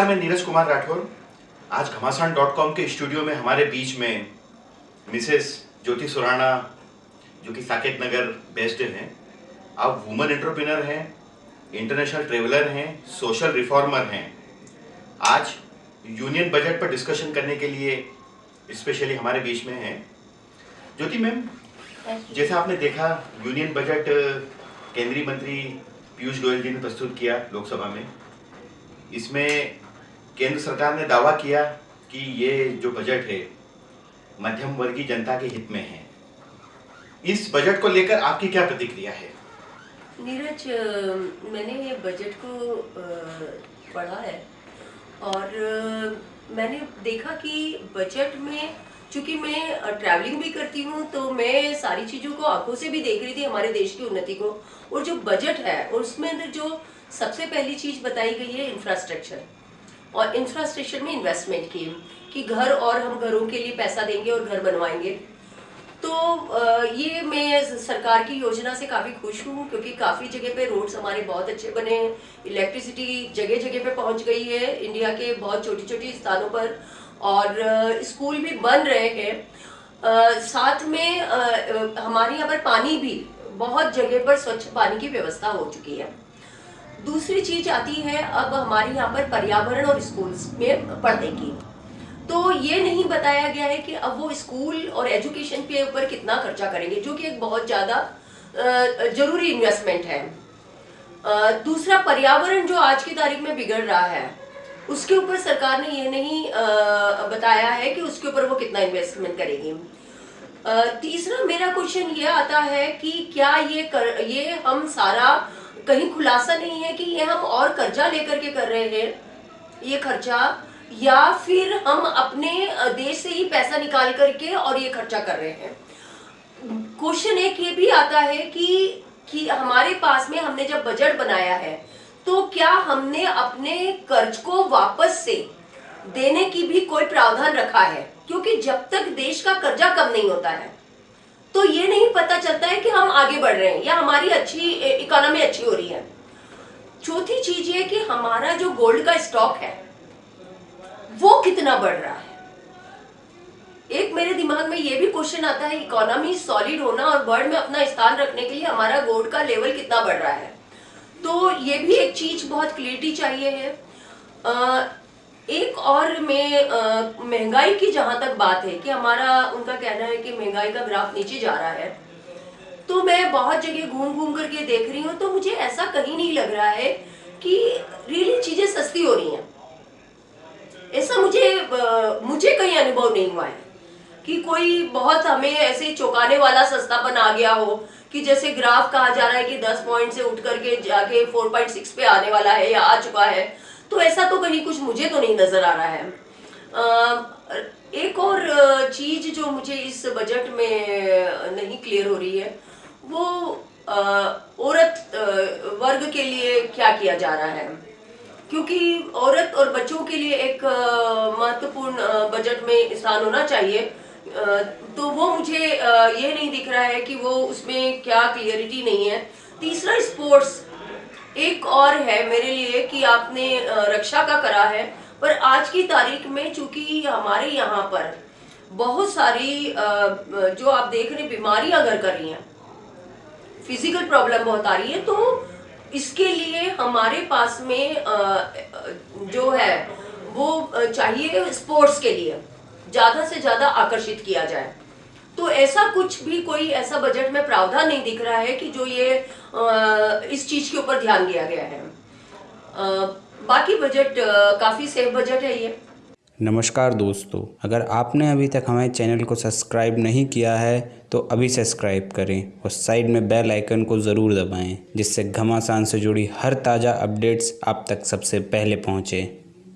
कुमार राठौर। आज घमासान dot com के स्टूडियो में हमारे बीच में मिसेस ज्योति सुराना जो कि साकेत नगर बेस्ड हैं। आप वुमेन एंटरप्रेनर हैं इंटरनेशनल ट्रेवलर हैं सोशल रिफॉर्मर हैं। आज यूनियन बजट पर डिस्कशन करने के लिए स्पेशली हमारे बीच में हैं। ज्योति मैम जैसे आपने देखा यूनियन बजट केंद्रीय मंत्री पीयूष गोयल जी ने प्रस्तुत किया लोकसभा में। इसमें केंद्र सरकार ने दावा किया कि ये जो बजट है, मध्यम वर्गीय जनता के हित में है। इस बजट को लेकर आपकी क्या प्रतिक्रिया है? नीरज मैंने ये बजट को पढ़ा है और मैंने देखा कि बजट में, चूँकि मैं ट्रैवलिंग भी करती हूँ तो मैं सारी चीज़ों को आँखों से भी देख रही थी हमारे देश की उन्नति को। और जो बजट है, उसमें जो सबसे पहली चीज़ बताई गई है इंफ्रास्ट्रक्चर और इंफ्रास्ट्रक्चर में इन्वेस्टमेंट की, कि घर और हम घरों के लिए पैसा देंगे और घर बनवाएँगे। तो ये मैं सरकार की योजना से काफ़ी खुश हूँ, क्योंकि काफ़ी जगह पे रोड्स हमारे बहुत अच्छे बने हैं। इलेक्ट्रिसिटी जगह जगह पे पहुँच गई है इंडिया के बहुत छोटी छोटी स्थानों पर। और स्कूल भी बन रहे हैं। साथ में हमारे यहाँ पर पानी भी बहुत जगह पर स्वच्छ पानी की व्यवस्था हो चुकी है। दूसरी चीज़ आती है अब हमारे यहाँ पर पर्यावरण और स्कूल्स में पढ़ने की। तो ये नहीं बताया गया है कि अब वो स्कूल और एजुकेशन के ऊपर कितना खर्चा करेंगे, जो कि एक बहुत ज़्यादा ज़रूरी इन्वेस्टमेंट है। दूसरा, पर्यावरण जो आज की तारीख में बिगड़ रहा है, उसके ऊपर सरकार ने ये नहीं बताया है कि उसके ऊपर वो कितना इन्वेस्टमेंट करेगी। तीसरा मेरा क्वेश्चन ये आता है कि क्या ये कर, ये हम सारा कहीं खुलासा नहीं है कि ये हम और कर्जा लेकर के कर रहे हैं, ये खर्चा, या फिर हम अपने देश से ही पैसा निकाल करके और ये खर्चा कर रहे हैं। क्वेश्चन एक ये भी आता है कि कि हमारे पास में हमने जब बजट बनाया है तो क्या हमने अपने कर्ज को वापस से देने की भी कोई प्रावधान रखा है? क्योंकि जब तक देश का कर्जा कम नहीं होता है तो ये नहीं पता चलता है कि हम आगे बढ़ रहे हैं या हमारी अच्छी इकोनॉमी अच्छी हो रही है। चौथी चीज़ ये कि हमारा जो गोल्ड का स्टॉक है वो कितना बढ़ रहा है। एक मेरे दिमाग में ये भी क्वेश्चन आता है इकोनॉमी सॉलिड होना और वर्ल्ड में अपना स्थान रखने के लिए हमारा गोल्ड का लेवल कितना बढ़ रहा है। तो ये भी एक चीज़ बहुत क्लियरिटी चाहिए है। अ, एक और में महँगाई की जहाँ तक बात है कि हमारा, उनका कहना है कि महँगाई का ग्राफ नीचे जा रहा है। तो मैं बहुत जगह घूम घूम करके देख रही हूँ तो मुझे ऐसा कहीं नहीं लग रहा है कि रियली चीज़ें सस्ती हो रही हैं। ऐसा मुझे मुझे कहीं अनुभव नहीं हुआ है कि कोई बहुत हमें ऐसे चौंकाने वाला सस्तापन आ गया हो कि जैसे ग्राफ कहा जा रहा है कि 10 पॉइंट से उठ करके जाके 4.6 पे आने वाला है या आ चुका है। तो ऐसा तो कहीं कुछ मुझे तो नहीं नज़र आ रहा है। अ, एक और चीज़ जो मुझे इस बजट में नहीं क्लियर हो रही है वो अ, औरत वर्ग के लिए क्या किया जा रहा है? क्योंकि औरत और बच्चों के लिए एक महत्वपूर्ण बजट में स्थान होना चाहिए। तो वो मुझे ये नहीं दिख रहा है कि वो उसमें क्या क्लियरिटी नहीं है। तीसरा स्पोर्ट्स एक और है मेरे लिए कि आपने रक्षा का करा है, पर आज की तारीख में चूँकि हमारे यहाँ पर बहुत सारी जो आप देख रहे बीमारियाँ घर कर रही हैं फ़िज़िकल प्रॉब्लम बहुत आ रही है तो इसके लिए हमारे पास में जो है, वो चाहिए स्पोर्ट्स के लिए, ज़्यादा से ज़्यादा आकर्षित किया जाए। तो ऐसा कुछ भी कोई ऐसा बजट में प्रावधान नहीं दिख रहा है कि जो ये इस चीज़ के ऊपर ध्यान दिया गया है। बाकी बजट काफ़ी सेफ़ बजट है ये। नमस्कार दोस्तों, अगर आपने अभी तक हमारे चैनल को सब्सक्राइब नहीं किया है तो अभी सब्सक्राइब करें और साइड में बेल आइकन को ज़रूर दबाएँ, जिससे घमासान से जुड़ी हर ताज़ा अपडेट्स आप तक सबसे पहले पहुँचें।